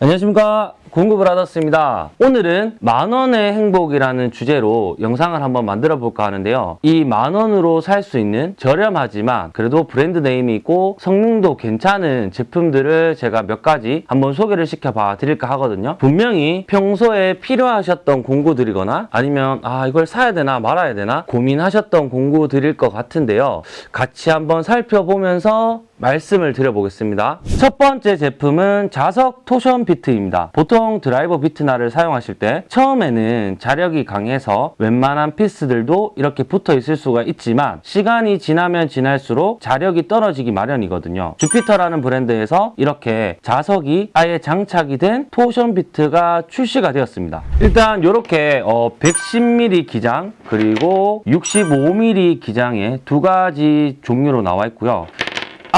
안녕하십니까. 공구브라더스입니다. 오늘은 만원의 행복이라는 주제로 영상을 한번 만들어 볼까 하는데요. 이 만원으로 살 수 있는 저렴하지만 그래도 brand name이 있고 성능도 괜찮은 제품들을 제가 몇 가지 한번 소개를 시켜 봐 드릴까 하거든요. 분명히 평소에 필요하셨던 공구들이거나 아니면 아 이걸 사야 되나 말아야 되나 고민하셨던 공구들일 것 같은데요. 같이 한번 살펴보면서 말씀을 드려보겠습니다. 첫 번째 제품은 자석 torsion 비트입니다. 보통 드라이버 비트날을 사용하실 때 처음에는 자력이 강해서 웬만한 피스들도 이렇게 붙어 있을 수가 있지만 시간이 지나면 지날수록 자력이 떨어지기 마련이거든요. 주피터라는 브랜드에서 이렇게 자석이 아예 장착이 된 토션 비트가 출시가 되었습니다. 일단 이렇게 어 110mm 기장 그리고 65mm 기장의 두 가지 종류로 나와 있고요.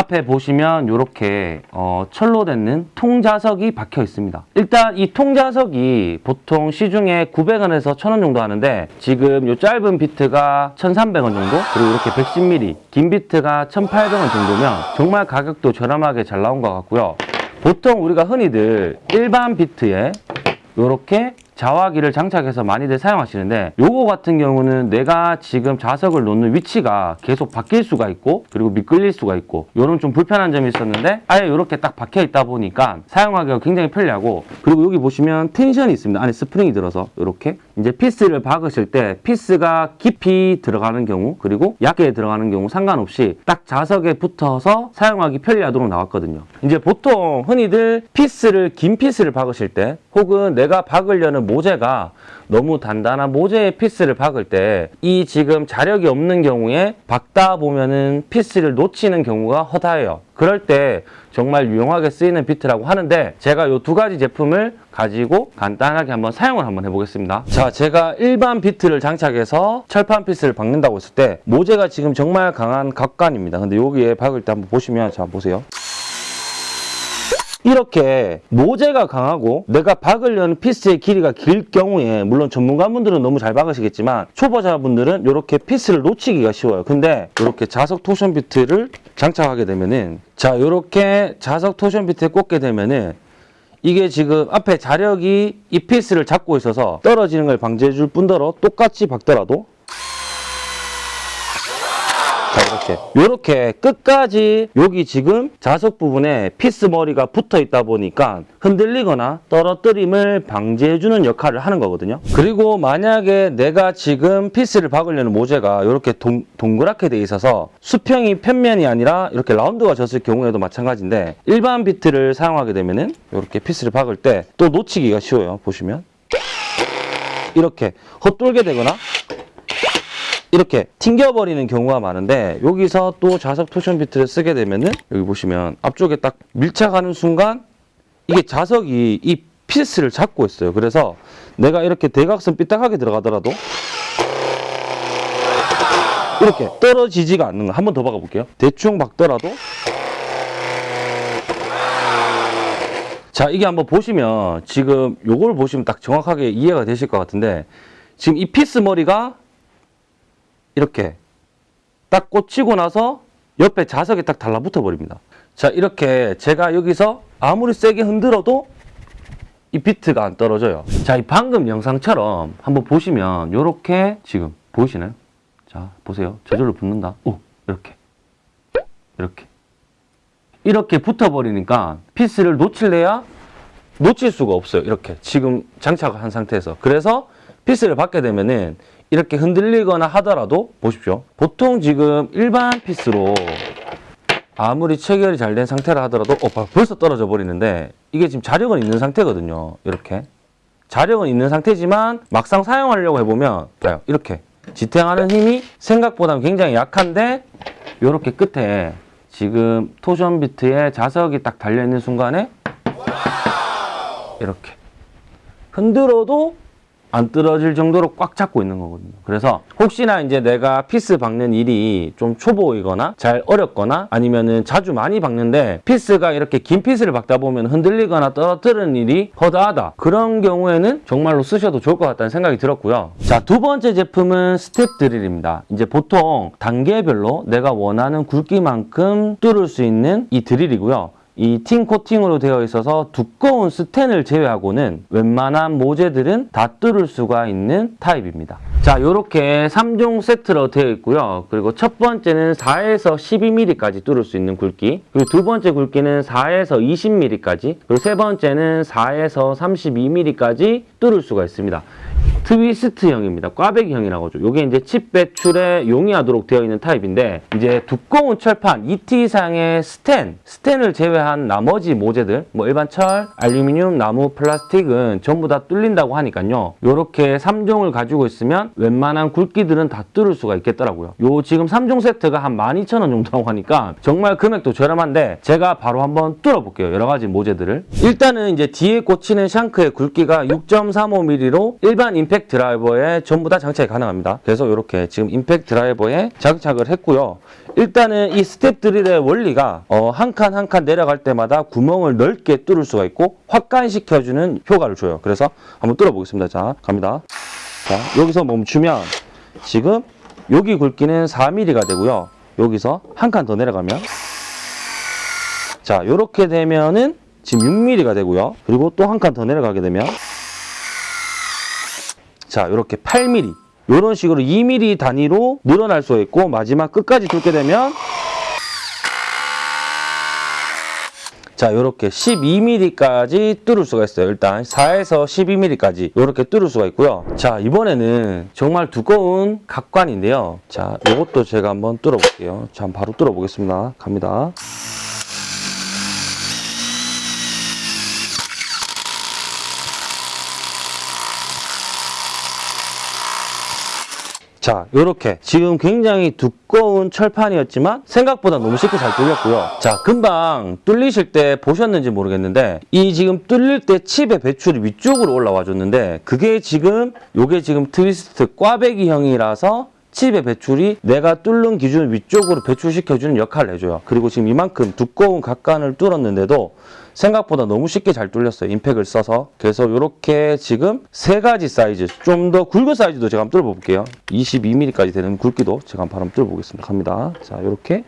앞에 보시면 이렇게 어, 철로 된 통자석이 박혀 있습니다. 일단 이 통자석이 보통 시중에 900원에서 1000원 정도 하는데 지금 이 짧은 비트가 1300원 정도 그리고 이렇게 110mm 긴 비트가 1800원 정도면 정말 가격도 저렴하게 잘 나온 것 같고요. 보통 우리가 흔히들 일반 비트에 이렇게 자화기를 장착해서 많이들 사용하시는데 요거 같은 경우는 내가 지금 자석을 놓는 위치가 계속 바뀔 수가 있고 그리고 미끌릴 수가 있고 요런 좀 불편한 점이 있었는데 아예 이렇게 딱 박혀 있다 보니까 사용하기가 굉장히 편리하고 그리고 여기 보시면 텐션이 있습니다. 안에 스프링이 들어서 이렇게 이제 피스를 박으실 때 피스가 깊이 들어가는 경우 그리고 얇게 들어가는 경우 상관없이 딱 자석에 붙어서 사용하기 편리하도록 나왔거든요. 이제 보통 흔히들 피스를 긴 피스를 박으실 때 혹은 내가 박으려는 모재가 너무 단단한 모재에 피스를 박을 때 이 지금 자력이 없는 경우에 박다 보면은 피스를 놓치는 경우가 허다해요. 그럴 때 정말 유용하게 쓰이는 비트라고 하는데 제가 이 두 가지 제품을 가지고 간단하게 한번 사용을 한번 해보겠습니다. 자, 제가 일반 비트를 장착해서 철판 피스를 박는다고 했을 때 모재가 지금 정말 강한 각관입니다. 근데 여기에 박을 때 한번 보시면 자 보세요. 이렇게 모재가 강하고 내가 박으려는 피스의 길이가 길 경우에 물론 전문가분들은 너무 잘 박으시겠지만 초보자분들은 이렇게 피스를 놓치기가 쉬워요. 근데 이렇게 자석 torsion 비트를 장착하게 되면은 자 이렇게 자석 torsion 비트에 꽂게 되면은 이게 지금 앞에 자력이 이 피스를 잡고 있어서 떨어지는 걸 방지해 줄 뿐더러 똑같이 박더라도 자 이렇게. 이렇게 끝까지 여기 지금 자석 부분에 피스 머리가 붙어 있다 보니까 흔들리거나 떨어뜨림을 방지해 주는 역할을 하는 거거든요. 그리고 만약에 내가 지금 피스를 박으려는 모재가 이렇게 동, 동그랗게 돼 있어서 수평이 평면이 아니라 이렇게 라운드가 졌을 경우에도 마찬가지인데 일반 비트를 사용하게 되면은 이렇게 피스를 박을 때 또 놓치기가 쉬워요 보시면. 이렇게 헛돌게 되거나 이렇게 튕겨버리는 경우가 많은데 여기서 또 자석 torsion 비트를 쓰게 되면은 여기 보시면 앞쪽에 딱 밀착하는 순간 이게 자석이 이 피스를 잡고 있어요. 그래서 내가 이렇게 대각선 삐딱하게 들어가더라도 이렇게 떨어지지가 않는 거. 한 번 더 박아볼게요. 대충 박더라도 자 이게 한번 보시면 지금 요걸 보시면 딱 정확하게 이해가 되실 것 같은데 지금 이 피스 머리가 이렇게 딱 꽂히고 나서 옆에 자석이 딱 달라붙어 버립니다. 자 이렇게 제가 여기서 아무리 세게 흔들어도 이 비트가 안 떨어져요. 자, 이 방금 영상처럼 한번 보시면 이렇게 지금 보이시나요? 자, 보세요. 저절로 붙는다. 오, 이렇게. 이렇게. 이렇게 붙어버리니까 피스를 놓칠래야 놓칠 수가 없어요. 이렇게. 지금 장착을 한 상태에서. 그래서 피스를 박게 되면은 이렇게 흔들리거나 하더라도 보십시오. 보통 지금 일반 피스로 아무리 체결이 잘 된 상태라 하더라도 어, 벌써 떨어져 버리는데 이게 지금 자력은 있는 상태거든요. 이렇게. 자력은 있는 상태지만 막상 사용하려고 해보면. 이렇게 지탱하는 힘이 생각보다 굉장히 약한데 이렇게 끝에 지금 torsion 비트에 자석이 딱 달려있는 순간에 이렇게 흔들어도 안 떨어질 정도로 꽉 잡고 있는 거거든요. 그래서 혹시나 이제 내가 피스 박는 일이 좀 초보이거나 잘 어렵거나 아니면은 자주 많이 박는데 피스가 이렇게 긴 피스를 박다 보면 흔들리거나 떨어뜨리는 일이 허다하다. 그런 경우에는 정말로 쓰셔도 좋을 것 같다는 생각이 들었고요. 자, 두 번째 제품은 스텝 드릴입니다. 이제 보통 단계별로 내가 원하는 굵기만큼 뚫을 수 있는 이 드릴이고요. 이 TiN 코팅으로 되어 있어서 두꺼운 스텐을 제외하고는 웬만한 모재들은 다 뚫을 수가 있는 타입입니다. 자, 이렇게 3종 세트로 되어 있고요. 그리고 첫 번째는 4에서 12mm까지 뚫을 수 있는 굵기, 그리고 두 번째 굵기는 4에서 20mm까지, 그리고 세 번째는 4에서 32mm까지 뚫을 수가 있습니다. 트위스트형입니다. 꽈배기형이라고 하죠. 이게 이제 칩 배출에 용이하도록 되어 있는 타입인데 이제 두꺼운 철판 2T 이상의 스텐, 스텐을 제외한 나머지 모재들 뭐 일반 철, 알루미늄, 나무, 플라스틱은 전부 다 뚫린다고 하니까요. 이렇게 3종을 가지고 있으면 웬만한 굵기들은 다 뚫을 수가 있겠더라고요. 요 지금 3종 세트가 한 12,000원 정도라고 하니까 정말 금액도 저렴한데 제가 바로 한번 뚫어볼게요. 여러 가지 모재들을. 일단은 이제 뒤에 꽂히는 shank의 굵기가 6.35mm로 일반 임팩트 드라이버에 전부 다 장착이 가능합니다. 그래서 이렇게 지금 임팩트 드라이버에 장착을 했고요. 일단은 이 스텝 드릴의 원리가 어, 한칸 한 칸 내려갈 때마다 구멍을 넓게 뚫을 수가 있고 확관시켜주는 효과를 줘요. 그래서 한번 뚫어보겠습니다. 자, 갑니다. 자, 여기서 멈추면 지금 여기 굵기는 4mm가 되고요. 여기서 한 칸 더 내려가면 자, 이렇게 되면은 지금 6mm가 되고요. 그리고 또 한 칸 더 내려가게 되면 자, 이렇게 8mm. 이런 식으로 2mm 단위로 늘어날 수 있고 마지막 끝까지 뚫게 되면 자, 이렇게 12mm까지 뚫을 수가 있어요. 일단 4에서 12mm까지 이렇게 뚫을 수가 있고요. 자, 이번에는 정말 두꺼운 각관인데요. 자, 이것도 제가 한번 뚫어볼게요. 자, 바로 뚫어보겠습니다. 갑니다. 자, 이렇게 지금 굉장히 두꺼운 철판이었지만 생각보다 너무 쉽게 잘 뚫렸고요. 자, 금방 뚫리실 때 보셨는지 모르겠는데 이 지금 뚫릴 때 칩의 배출이 위쪽으로 올라와 줬는데 그게 지금 요게 지금 트위스트 꽈배기형이라서 칩의 배출이 내가 뚫는 기준 위쪽으로 배출시켜주는 역할을 해줘요. 그리고 지금 이만큼 두꺼운 각관을 뚫었는데도 생각보다 너무 쉽게 잘 뚫렸어요. 임팩을 써서. 그래서 이렇게 지금 세 가지 사이즈, 좀 더 굵은 사이즈도 제가 한번 뚫어볼게요. 22mm까지 되는 굵기도 제가 한번 뚫어보겠습니다. 갑니다. 자, 이렇게.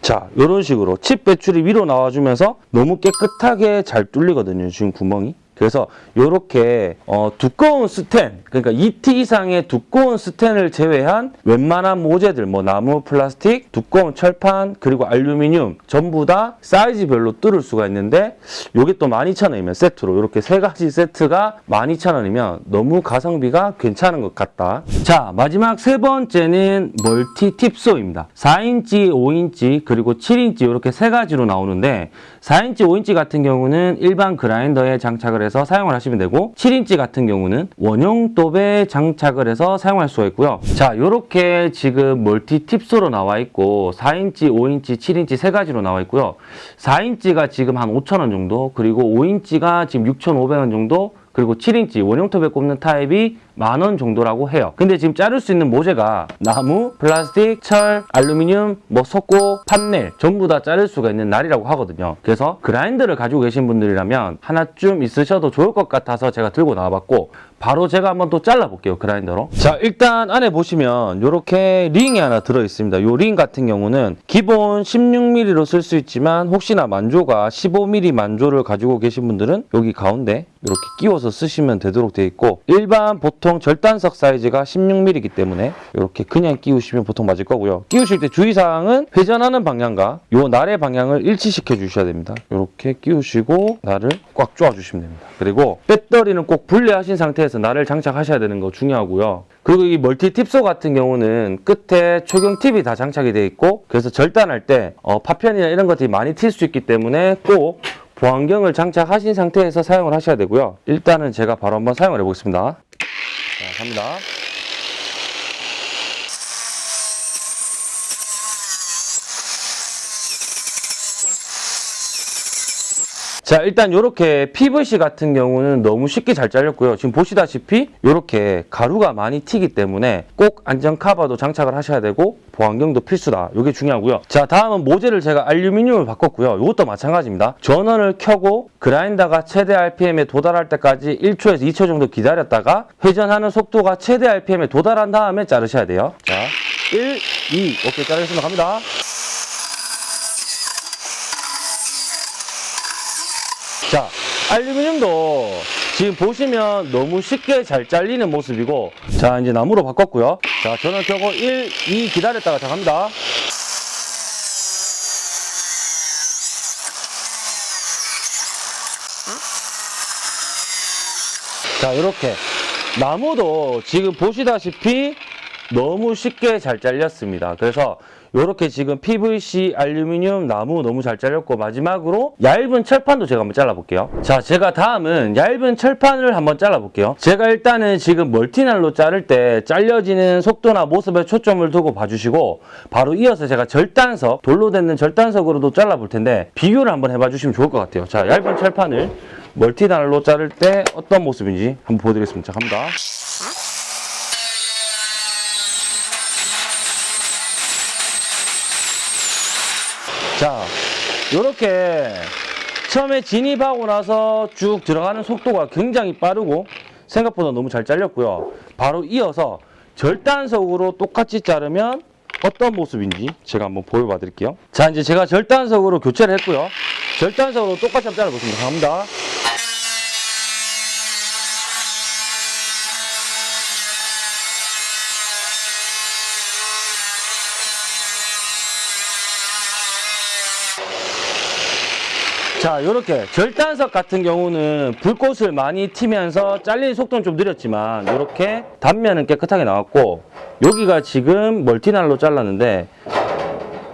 자, 이런 식으로 칩 배출이 위로 나와주면서 너무 깨끗하게 잘 뚫리거든요. 지금 구멍이. 그래서 이렇게 어, 두꺼운 스텐, 그러니까 2T 이상의 두꺼운 스텐을 제외한 웬만한 모재들, 뭐 나무, 플라스틱, 두꺼운 철판, 그리고 알루미늄 전부 다 사이즈별로 뚫을 수가 있는데 이게 또 12,000원이면 세트로 이렇게 세 가지 세트가 12,000원이면 너무 가성비가 괜찮은 것 같다. 자, 마지막 세 번째는 multi tip saw입니다. 4인치, 5인치, 그리고 7인치 이렇게 세 가지로 나오는데 4인치, 5인치 같은 경우는 일반 그라인더에 장착을 해서 사용을 하시면 되고 7인치 같은 경우는 원형 톱에 장착을 해서 사용할 수가 있고요. 자, 이렇게 지금 multi tip saw로 나와 있고 4인치, 5인치, 7인치 세 가지로 나와 있고요. 4인치가 지금 한 5,000원 정도 그리고 5인치가 지금 6,500원 정도 그리고 7인치 원형톱에 꼽는 타입이 만 원 정도라고 해요. 근데 지금 자를 수 있는 모재가 나무, 플라스틱, 철, 알루미늄, 뭐 석고, 판넬 전부 다 자를 수가 있는 날이라고 하거든요. 그래서 그라인더를 가지고 계신 분들이라면 하나쯤 있으셔도 좋을 것 같아서 제가 들고 나와봤고 바로 제가 한번 또 잘라볼게요. 그라인더로. 자 일단 안에 보시면 이렇게 링이 하나 들어있습니다. 이 링 같은 경우는 기본 16mm로 쓸 수 있지만 혹시나 만조가 15mm 만조를 가지고 계신 분들은 여기 가운데 이렇게 끼워서 쓰시면 되도록 되어 있고 일반 보통 절단석 사이즈가 16mm이기 때문에 이렇게 그냥 끼우시면 보통 맞을 거고요. 끼우실 때 주의사항은 회전하는 방향과 요 날의 방향을 일치시켜 주셔야 됩니다. 이렇게 끼우시고 날을 꽉 조아 주시면 됩니다. 그리고 배터리는 꼭 분리하신 상태에서 날을 장착하셔야 되는 거 중요하고요. 그리고 이 멀티 팁소 같은 경우는 끝에 초경 팁이 다 장착이 되어 있고 그래서 절단할 때 어, 파편이나 이런 것들이 많이 튈 수 있기 때문에 꼭 보안경을 장착하신 상태에서 사용을 하셔야 되고요. 일단은 제가 바로 한번 사용을 해보겠습니다. 자, 갑니다. 자 일단 이렇게 PVC 같은 경우는 너무 쉽게 잘 잘렸고요. 지금 보시다시피 이렇게 가루가 많이 튀기 때문에 꼭 안전 카바도 장착을 하셔야 되고 보안경도 필수다. 이게 중요하고요. 자 다음은 모재를 제가 알루미늄을 바꿨고요. 이것도 마찬가지입니다. 전원을 켜고 그라인더가 최대 RPM에 도달할 때까지 1초에서 2초 정도 기다렸다가 회전하는 속도가 최대 RPM에 도달한 다음에 자르셔야 돼요. 자 1, 2 오케이 자르겠습니다. 갑니다. 자, 알루미늄도 지금 보시면 너무 쉽게 잘 잘리는 모습이고 자, 이제 나무로 바꿨고요. 자, 전원 켜고 1, 2 기다렸다가 자, 갑니다. 자, 이렇게 나무도 지금 보시다시피 너무 쉽게 잘 잘렸습니다. 그래서 이렇게 지금 PVC, 알루미늄, 나무 너무 잘 잘렸고 마지막으로 얇은 철판도 제가 한번 잘라볼게요. 자, 제가 다음은 얇은 철판을 한번 잘라볼게요. 제가 일단은 지금 멀티날로 자를 때 잘려지는 속도나 모습에 초점을 두고 봐주시고 바로 이어서 제가 절단석, 돌로 된 절단석으로도 잘라볼 텐데 비교를 한번 해봐 주시면 좋을 것 같아요. 자, 얇은 철판을 멀티날로 자를 때 어떤 모습인지 한번 보여드리겠습니다. 자, 갑니다. 자, 이렇게 처음에 진입하고 나서 쭉 들어가는 속도가 굉장히 빠르고 생각보다 너무 잘 잘렸고요. 바로 이어서 절단석으로 똑같이 자르면 어떤 모습인지 제가 한번 보여봐 드릴게요. 자, 이제 제가 절단석으로 교체를 했고요. 절단석으로 똑같이 한번 잘라보겠습니다. 갑니다. 자, 이렇게 절단석 같은 경우는 불꽃을 많이 튀면서 잘리는 속도는 좀 느렸지만 이렇게 단면은 깨끗하게 나왔고 여기가 지금 멀티날로 잘랐는데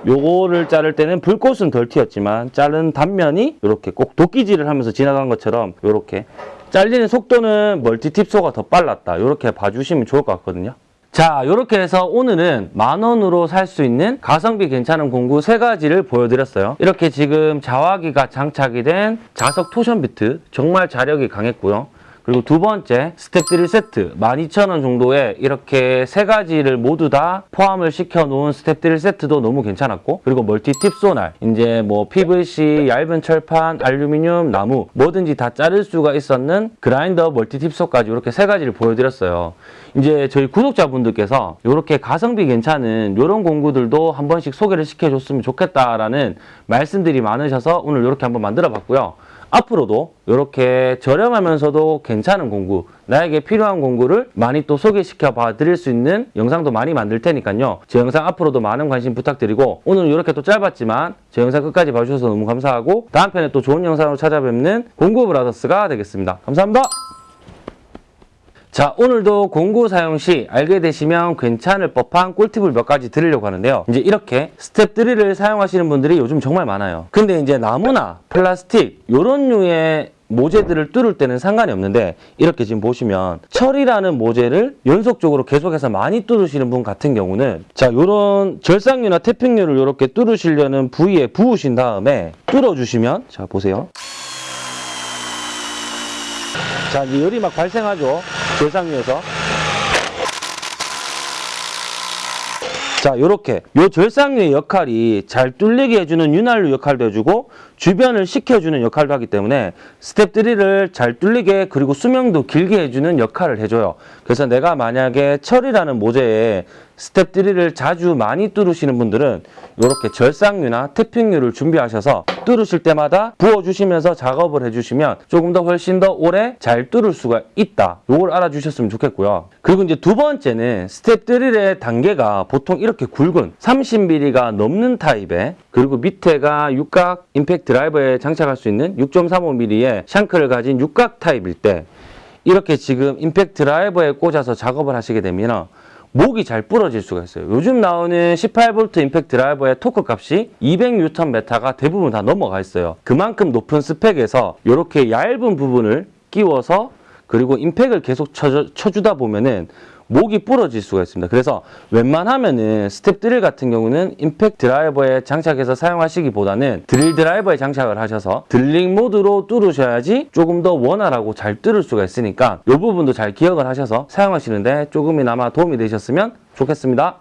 요거를 자를 때는 불꽃은 덜 튀었지만 자른 단면이 이렇게 꼭 도끼질을 하면서 지나간 것처럼 이렇게 잘리는 속도는 멀티팁소가 더 빨랐다. 이렇게 봐주시면 좋을 것 같거든요 자 이렇게 해서 오늘은 만원으로 살 수 있는 가성비 괜찮은 공구 세 가지를 보여드렸어요. 이렇게 지금 자화기가 장착이 된 자석 토션 비트 정말 자력이 강했고요. 그리고 두 번째 스텝3 세트 12,000원 정도에 이렇게 세 가지를 모두 다 포함을 시켜 놓은 스텝3 세트도 너무 괜찮았고 그리고 멀티 tip saw 날 이제 뭐 PVC 얇은 철판 알루미늄 나무 뭐든지 다 자를 수가 있었는 그라인더 멀티 tip saw까지 이렇게 세 가지를 보여드렸어요 이제 저희 구독자분들께서 이렇게 가성비 괜찮은 이런 공구들도 한 번씩 소개를 시켜줬으면 좋겠다라는 말씀들이 많으셔서 오늘 이렇게 한번 만들어 봤고요. 앞으로도 이렇게 저렴하면서도 괜찮은 공구 나에게 필요한 공구를 많이 또 소개시켜 봐 드릴 수 있는 영상도 많이 만들 테니까요. 제 영상 앞으로도 많은 관심 부탁드리고 오늘 이렇게 또 짧았지만 제 영상 끝까지 봐주셔서 너무 감사하고 다음 편에 또 좋은 영상으로 찾아뵙는 공구 브라더스가 되겠습니다. 감사합니다 자 오늘도 공구 사용 시 알게 되시면 괜찮을 법한 꿀팁을 몇 가지 드리려고 하는데요. 이제 이렇게 스텝 드릴을 사용하시는 분들이 요즘 정말 많아요. 근데 이제 나무나 플라스틱 요런 류의 모재들을 뚫을 때는 상관이 없는데 이렇게 지금 보시면 철이라는 모재를 연속적으로 계속해서 많이 뚫으시는 분 같은 경우는 자 요런 절삭유나 tapping유를 이렇게 뚫으시려는 부위에 부으신 다음에 뚫어주시면 자 보세요. 자 이제 열이 막 발생하죠 절삭유에서. 자 이렇게 요 절삭유의 역할이 잘 뚫리게 해주는 윤활유 역할도 해주고 주변을 식혀주는 역할도 하기 때문에 스텝 드릴을 잘 뚫리게 그리고 수명도 길게 해주는 역할을 해줘요. 그래서 내가 만약에 철이라는 모재에 스텝 드릴을 자주 많이 뚫으시는 분들은 이렇게 절삭유나 tapping유를 준비하셔서 뚫으실 때마다 부어주시면서 작업을 해주시면 조금 더 훨씬 더 오래 잘 뚫을 수가 있다. 이걸 알아주셨으면 좋겠고요. 그리고 이제 두 번째는 스텝 드릴의 단계가 보통 이렇게 굵은 30mm가 넘는 타입에 그리고 밑에가 육각 임팩트 드라이버에 장착할 수 있는 6.35mm의 shank를 가진 육각 타입일 때 이렇게 지금 임팩트 드라이버에 꽂아서 작업을 하시게 되면 목이 잘 부러질 수가 있어요. 요즘 나오는 18V 임팩트 드라이버의 토크 값이 200Nm가 대부분 다 넘어가 있어요. 그만큼 높은 스펙에서 이렇게 얇은 부분을 끼워서 그리고 임팩을 계속 쳐, 쳐주다 보면은 목이 부러질 수가 있습니다. 그래서 웬만하면은 스텝 드릴 같은 경우는 임팩 드라이버에 장착해서 사용하시기보다는 드릴 드라이버에 장착을 하셔서 드릴링 모드로 뚫으셔야지 조금 더 원활하고 잘 뚫을 수가 있으니까 이 부분도 잘 기억을 하셔서 사용하시는데 조금이나마 도움이 되셨으면 좋겠습니다.